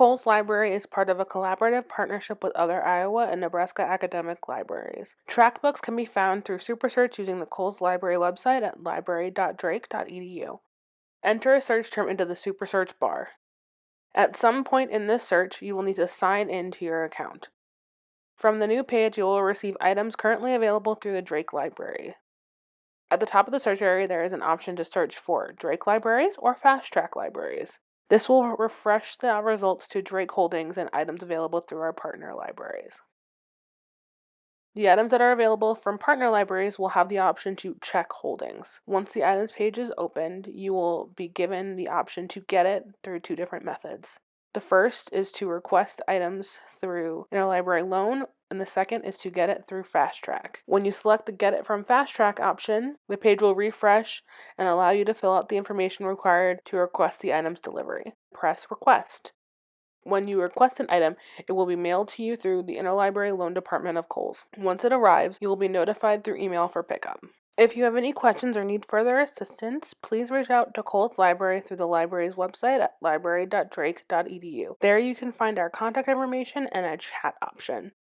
Cowles Library is part of a collaborative partnership with other Iowa and Nebraska academic libraries. Track books can be found through SuperSearch using the Cowles Library website at library.drake.edu. Enter a search term into the SuperSearch bar. At some point in this search, you will need to sign in to your account. From the new page, you will receive items currently available through the Drake Library. At the top of the search area, there is an option to search for Drake libraries or Fast Track libraries. This will refresh the results to Drake Holdings and items available through our partner libraries. The items that are available from partner libraries will have the option to check holdings. Once the items page is opened, you will be given the option to get it through two different methods. The first is to request items through interlibrary loan and the second is to get it through Fast Track. When you select the Get It from Fast Track option, the page will refresh and allow you to fill out the information required to request the item's delivery. Press Request. When you request an item, it will be mailed to you through the Interlibrary Loan Department of Cowles. Once it arrives, you will be notified through email for pickup. If you have any questions or need further assistance, please reach out to Cowles Library through the library's website at library.drake.edu. There you can find our contact information and a chat option.